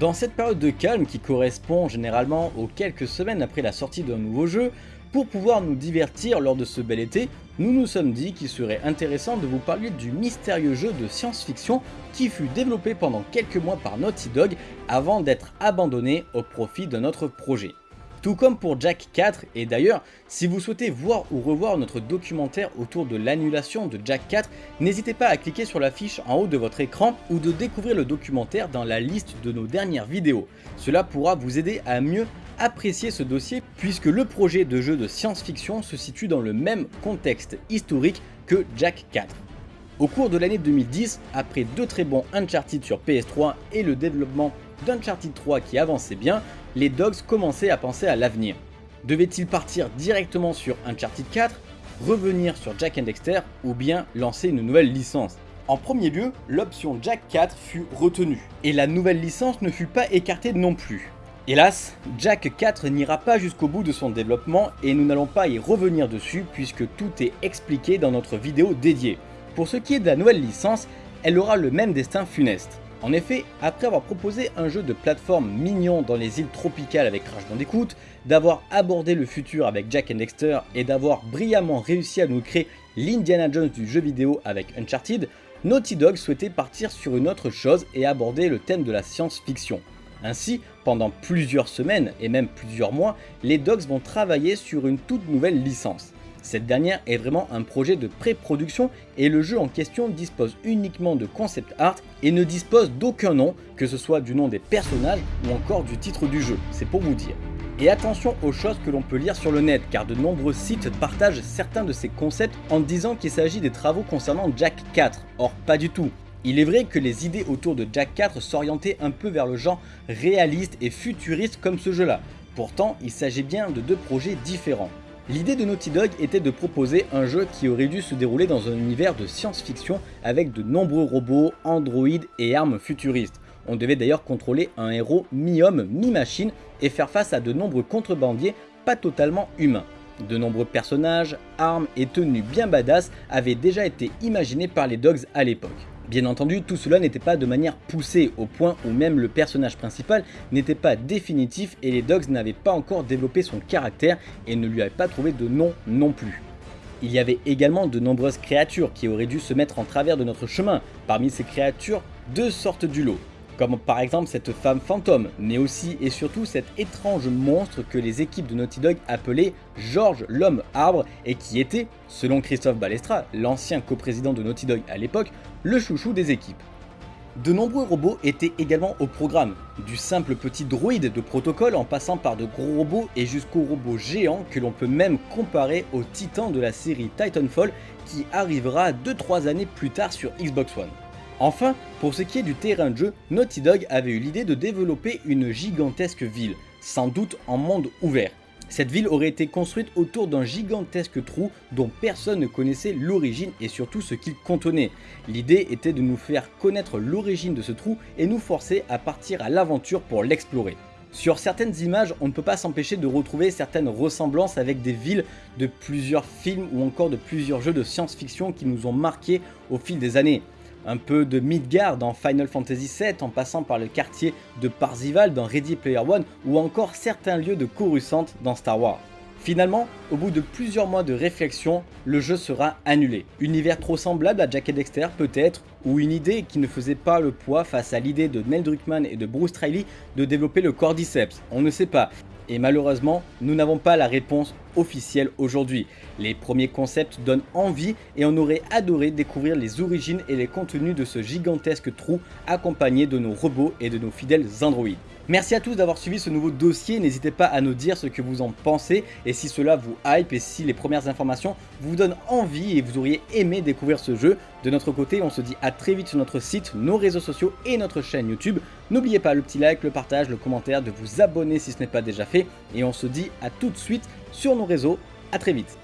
Dans cette période de calme qui correspond généralement aux quelques semaines après la sortie d'un nouveau jeu, pour pouvoir nous divertir lors de ce bel été, nous nous sommes dit qu'il serait intéressant de vous parler du mystérieux jeu de science-fiction qui fut développé pendant quelques mois par Naughty Dog avant d'être abandonné au profit d'un autre projet. Tout comme pour Jack 4, et d'ailleurs, si vous souhaitez voir ou revoir notre documentaire autour de l'annulation de Jack 4, n'hésitez pas à cliquer sur la fiche en haut de votre écran ou de découvrir le documentaire dans la liste de nos dernières vidéos. Cela pourra vous aider à mieux apprécier ce dossier puisque le projet de jeu de science-fiction se situe dans le même contexte historique que Jack 4. Au cours de l'année 2010, après deux très bons Uncharted sur PS3 et le développement d'Uncharted 3 qui avançait bien, les Dogs commençaient à penser à l'avenir. Devaient-ils partir directement sur Uncharted 4, revenir sur Jack and Dexter ou bien lancer une nouvelle licence? En premier lieu, l'option Jack 4 fut retenue, et la nouvelle licence ne fut pas écartée non plus. Hélas, Jack 4 n'ira pas jusqu'au bout de son développement et nous n'allons pas y revenir dessus puisque tout est expliqué dans notre vidéo dédiée. Pour ce qui est de la nouvelle licence, elle aura le même destin funeste. En effet, après avoir proposé un jeu de plateforme mignon dans les îles tropicales avec Crash Bandicoot, d'avoir abordé le futur avec Jack and Dexter et d'avoir brillamment réussi à nous créer l'Indiana Jones du jeu vidéo avec Uncharted, Naughty Dog souhaitait partir sur une autre chose et aborder le thème de la science-fiction. Ainsi, pendant plusieurs semaines et même plusieurs mois, les Dogs vont travailler sur une toute nouvelle licence. Cette dernière est vraiment un projet de pré-production et le jeu en question dispose uniquement de concept art et ne dispose d'aucun nom, que ce soit du nom des personnages ou encore du titre du jeu, c'est pour vous dire. Et attention aux choses que l'on peut lire sur le net car de nombreux sites partagent certains de ces concepts en disant qu'il s'agit des travaux concernant Jack 4, or pas du tout. Il est vrai que les idées autour de Jack 4 s'orientaient un peu vers le genre réaliste et futuriste comme ce jeu là, pourtant il s'agit bien de deux projets différents. L'idée de Naughty Dog était de proposer un jeu qui aurait dû se dérouler dans un univers de science-fiction avec de nombreux robots, androïdes et armes futuristes. On devait d'ailleurs contrôler un héros mi-homme, mi-machine et faire face à de nombreux contrebandiers pas totalement humains. De nombreux personnages, armes et tenues bien badass avaient déjà été imaginés par les Dogs à l'époque. Bien entendu, tout cela n'était pas de manière poussée, au point où même le personnage principal n'était pas définitif et les Dogs n'avaient pas encore développé son caractère et ne lui avaient pas trouvé de nom non plus. Il y avait également de nombreuses créatures qui auraient dû se mettre en travers de notre chemin. Parmi ces créatures, deux sortes du lot comme par exemple cette femme fantôme, mais aussi et surtout cet étrange monstre que les équipes de Naughty Dog appelaient George l'homme arbre et qui était, selon Christophe Balestra, l'ancien coprésident de Naughty Dog à l'époque, le chouchou des équipes. De nombreux robots étaient également au programme, du simple petit droïde de protocole en passant par de gros robots et jusqu'aux robots géants que l'on peut même comparer aux titans de la série Titanfall qui arrivera 2-3 années plus tard sur Xbox One. Enfin, pour ce qui est du terrain de jeu, Naughty Dog avait eu l'idée de développer une gigantesque ville, sans doute en monde ouvert. Cette ville aurait été construite autour d'un gigantesque trou dont personne ne connaissait l'origine et surtout ce qu'il contenait. L'idée était de nous faire connaître l'origine de ce trou et nous forcer à partir à l'aventure pour l'explorer. Sur certaines images, on ne peut pas s'empêcher de retrouver certaines ressemblances avec des villes de plusieurs films ou encore de plusieurs jeux de science-fiction qui nous ont marqués au fil des années un peu de Midgard dans Final Fantasy VII en passant par le quartier de Parzival dans Ready Player One ou encore certains lieux de Coruscant dans Star Wars. Finalement, au bout de plusieurs mois de réflexion, le jeu sera annulé. Univers trop semblable à Jack et Dexter peut-être, ou une idée qui ne faisait pas le poids face à l'idée de Neil Druckmann et de Bruce Riley de développer le Cordyceps, on ne sait pas et malheureusement, nous n'avons pas la réponse officielle aujourd'hui. Les premiers concepts donnent envie et on aurait adoré découvrir les origines et les contenus de ce gigantesque trou accompagné de nos robots et de nos fidèles androïdes. Merci à tous d'avoir suivi ce nouveau dossier, n'hésitez pas à nous dire ce que vous en pensez et si cela vous hype et si les premières informations vous donnent envie et vous auriez aimé découvrir ce jeu. De notre côté, on se dit à très vite sur notre site, nos réseaux sociaux et notre chaîne YouTube. N'oubliez pas le petit like, le partage, le commentaire, de vous abonner si ce n'est pas déjà fait et on se dit à tout de suite sur nos réseaux. À très vite